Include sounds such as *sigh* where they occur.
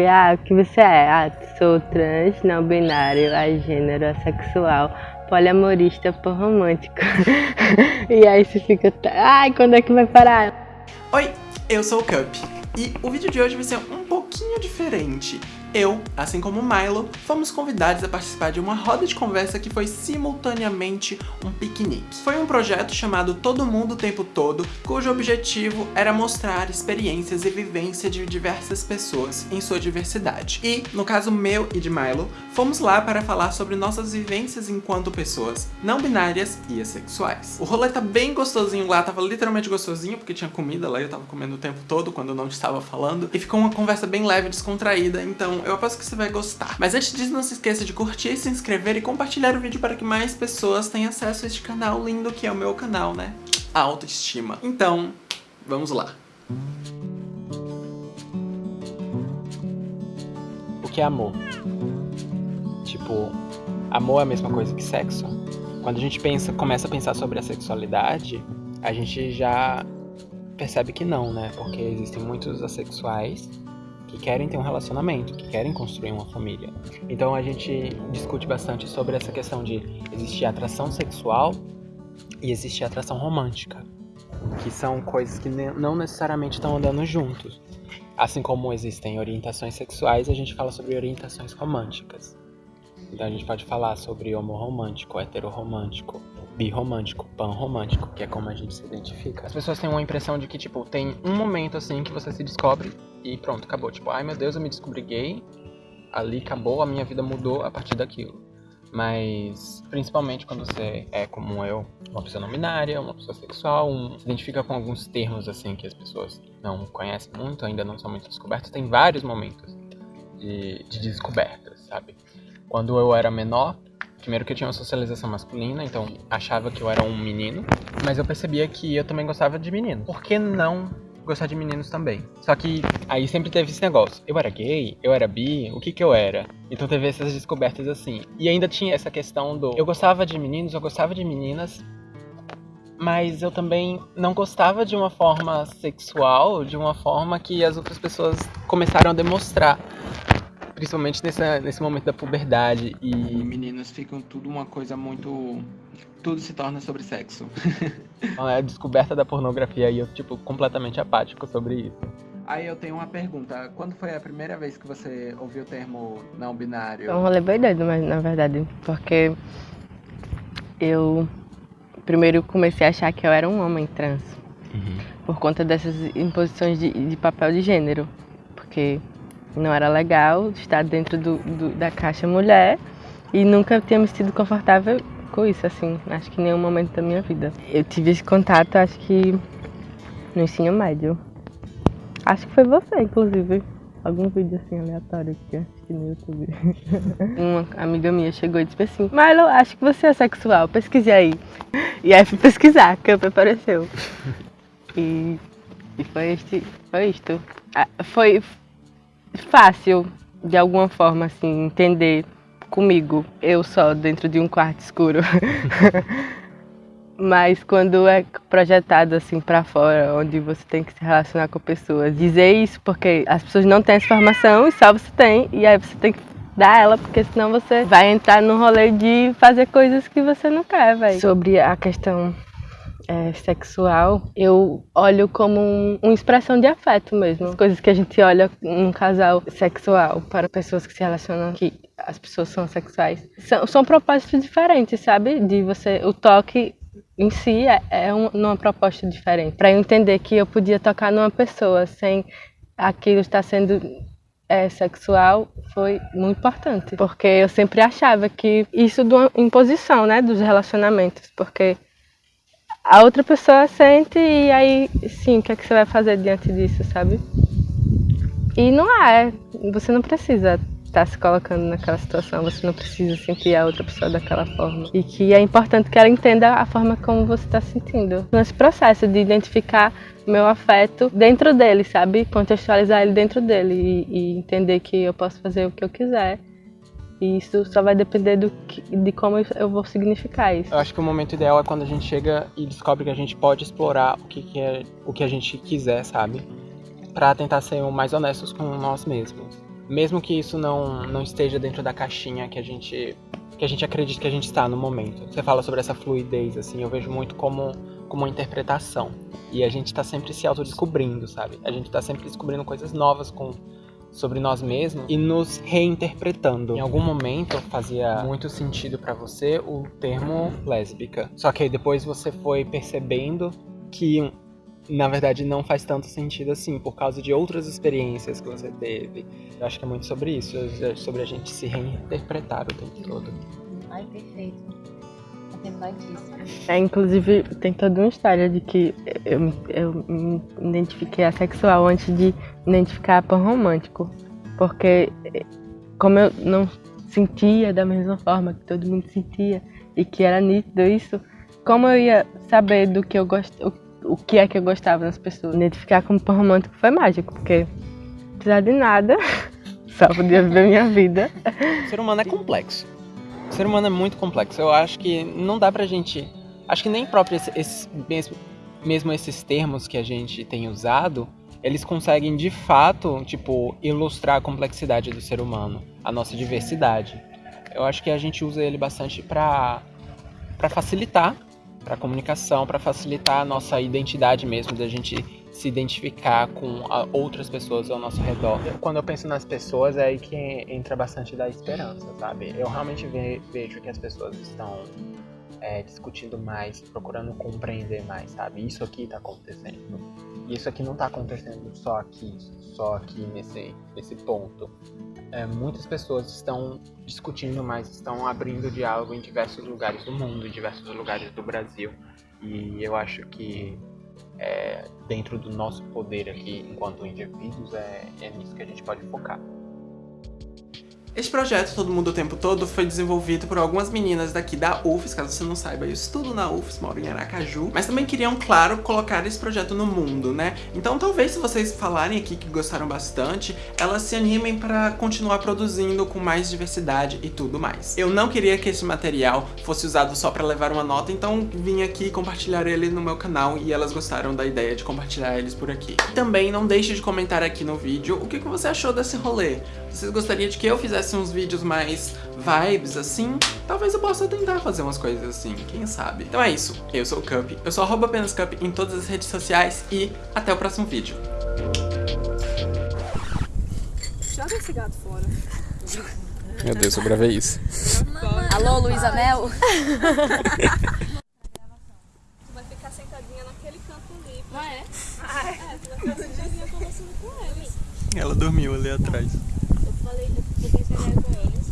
Ah, o que você é? Ah, sou trans, não binário, agênero, assexual, poliamorista, romântico. *laughs* e aí você fica, ai, quando é que vai parar? Oi, eu sou o Cup e o vídeo de hoje vai ser um pouquinho diferente. Eu, assim como Milo, fomos convidados a participar de uma roda de conversa que foi simultaneamente um piquenique. Foi um projeto chamado Todo Mundo o Tempo Todo, cujo objetivo era mostrar experiências e vivência de diversas pessoas em sua diversidade. E, no caso meu e de Milo, fomos lá para falar sobre nossas vivências enquanto pessoas não binárias e assexuais. O rolê tá bem gostosinho lá, tava literalmente gostosinho, porque tinha comida lá e eu tava comendo o tempo todo quando eu não estava falando. E ficou uma conversa bem leve, descontraída, então eu aposto que você vai gostar. Mas antes disso, não se esqueça de curtir, se inscrever e compartilhar o vídeo para que mais pessoas tenham acesso a este canal lindo que é o meu canal, né? A autoestima. Então, vamos lá. O que é amor? Tipo, amor é a mesma coisa que sexo? Quando a gente pensa, começa a pensar sobre a sexualidade, a gente já percebe que não, né? Porque existem muitos assexuais que querem ter um relacionamento, que querem construir uma família. Então a gente discute bastante sobre essa questão de existir atração sexual e existir atração romântica, que são coisas que não necessariamente estão andando juntos. Assim como existem orientações sexuais, a gente fala sobre orientações românticas. Então a gente pode falar sobre homorromântico, heteroromântico, birromântico, panromântico, que é como a gente se identifica. As pessoas têm uma impressão de que, tipo, tem um momento assim que você se descobre e pronto, acabou. Tipo, ai meu Deus, eu me descobri gay, ali acabou, a minha vida mudou a partir daquilo. Mas, principalmente quando você é como eu, uma pessoa não binária, uma pessoa sexual, um, se identifica com alguns termos assim que as pessoas não conhecem muito, ainda não são muito descobertos, tem vários momentos de, de descobertas, sabe? Quando eu era menor, primeiro que eu tinha uma socialização masculina, então achava que eu era um menino, mas eu percebia que eu também gostava de meninos. Por que não gostar de meninos também? Só que aí sempre teve esse negócio. Eu era gay? Eu era bi? O que que eu era? Então teve essas descobertas assim. E ainda tinha essa questão do eu gostava de meninos, eu gostava de meninas, mas eu também não gostava de uma forma sexual, de uma forma que as outras pessoas começaram a demonstrar principalmente nesse momento da puberdade. E meninos ficam tudo uma coisa muito. Tudo se torna sobre sexo. *laughs* é a descoberta da pornografia e eu, tipo, completamente apático sobre isso. Aí eu tenho uma pergunta. Quando foi a primeira vez que você ouviu o termo não binário? É um rolê bem doido, mas na verdade, porque eu primeiro comecei a achar que eu era um homem trans. Uhum. Por conta dessas imposições de, de papel de gênero. Porque não era legal estar dentro do, do, da caixa mulher e nunca tinha me sentido confortável com isso, assim, acho que em nenhum momento da minha vida. Eu tive esse contato, acho que no ensino médio. Acho que foi você, inclusive. Algum vídeo assim aleatório que eu assisti no YouTube. *laughs* Uma amiga minha chegou e disse assim: Milo, acho que você é sexual, pesquise aí. E aí fui pesquisar, que apareceu. *laughs* E, e foi, este, foi isto. Ah, foi, fácil, de alguma forma, assim, entender comigo, eu só dentro de um quarto escuro. *laughs* Mas quando é projetado assim para fora, onde você tem que se relacionar com pessoas, dizer isso porque as pessoas não têm essa informação e só você tem, e aí você tem que dar ela, porque senão você vai entrar no rolê de fazer coisas que você não quer, velho. Sobre a questão é, sexual, eu olho como um, uma expressão de afeto mesmo. As coisas que a gente olha num casal sexual para pessoas que se relacionam, que as pessoas são sexuais, são, são propósitos diferentes, sabe? De você, o toque em si é, é um, uma proposta diferente. Para eu entender que eu podia tocar numa pessoa sem aquilo estar sendo é, sexual foi muito importante, porque eu sempre achava que isso de uma imposição, né, dos relacionamentos, porque a outra pessoa sente e aí, sim, o que é que você vai fazer diante disso, sabe? E não é, você não precisa estar se colocando naquela situação, você não precisa sentir a outra pessoa daquela forma. E que é importante que ela entenda a forma como você está sentindo. Nesse processo de identificar meu afeto dentro dele, sabe? Contextualizar ele dentro dele e, e entender que eu posso fazer o que eu quiser e isso só vai depender do que, de como eu vou significar isso. Eu acho que o momento ideal é quando a gente chega e descobre que a gente pode explorar o que, que é o que a gente quiser, sabe? Para tentar ser mais honestos com nós mesmos. Mesmo que isso não, não esteja dentro da caixinha que a gente que a gente acredita que a gente está no momento. Você fala sobre essa fluidez, assim, eu vejo muito como, como uma interpretação. E a gente está sempre se autodescobrindo, sabe? A gente está sempre descobrindo coisas novas com, sobre nós mesmos e nos reinterpretando. Em algum momento fazia muito sentido para você o termo lésbica. Só que aí depois você foi percebendo que na verdade não faz tanto sentido assim, por causa de outras experiências que você teve. Eu acho que é muito sobre isso, é sobre a gente se reinterpretar o tempo todo. Ai, perfeito. É, inclusive, tem toda uma história de que eu, eu me identifiquei assexual antes de me identificar por romântico. Porque, como eu não sentia da mesma forma que todo mundo sentia e que era nítido isso, como eu ia saber do que eu gosto, o que é que eu gostava nas pessoas. Identificar como pão romântico foi mágico, porque precisava de nada, só podia viver minha vida. O ser humano é complexo. O ser humano é muito complexo. Eu acho que não dá pra gente. Acho que nem próprio esses, mesmo, mesmo esses termos que a gente tem usado, eles conseguem de fato, tipo, ilustrar a complexidade do ser humano, a nossa diversidade. Eu acho que a gente usa ele bastante para para facilitar para comunicação, para facilitar a nossa identidade mesmo, da gente se identificar com outras pessoas ao nosso redor. Quando eu penso nas pessoas, é aí que entra bastante da esperança, sabe? Eu realmente vejo que as pessoas estão é, discutindo mais, procurando compreender mais, sabe? Isso aqui está acontecendo. Isso aqui não está acontecendo só aqui, só aqui nesse, nesse ponto é, muitas pessoas estão discutindo mais, estão abrindo diálogo em diversos lugares do mundo, em diversos lugares do Brasil. E eu acho que é, dentro do nosso poder aqui, enquanto indivíduos, é, é nisso que a gente pode focar. Este projeto, Todo Mundo o Tempo Todo, foi desenvolvido por algumas meninas daqui da UFES, caso você não saiba, eu estudo na UFES, moro em Aracaju, mas também queriam, claro, colocar esse projeto no mundo, né? Então talvez se vocês falarem aqui que gostaram bastante, elas se animem para continuar produzindo com mais diversidade e tudo mais. Eu não queria que esse material fosse usado só para levar uma nota, então vim aqui compartilhar ele no meu canal e elas gostaram da ideia de compartilhar eles por aqui. Também não deixe de comentar aqui no vídeo o que você achou desse rolê. Vocês gostariam de que eu fizesse fizesse uns vídeos mais vibes assim, talvez eu possa tentar fazer umas coisas assim, quem sabe. Então é isso, eu sou o Cup, eu sou arroba apenas Cup em todas as redes sociais e até o próximo vídeo. Joga esse gato fora. Meu Deus, eu gravei isso. Alô, Luísa Mel? tu vai ficar sentadinha naquele canto ali. Ah, é? É, tu vai ficar sentadinha conversando com eles. Ela dormiu ali atrás. 现在过了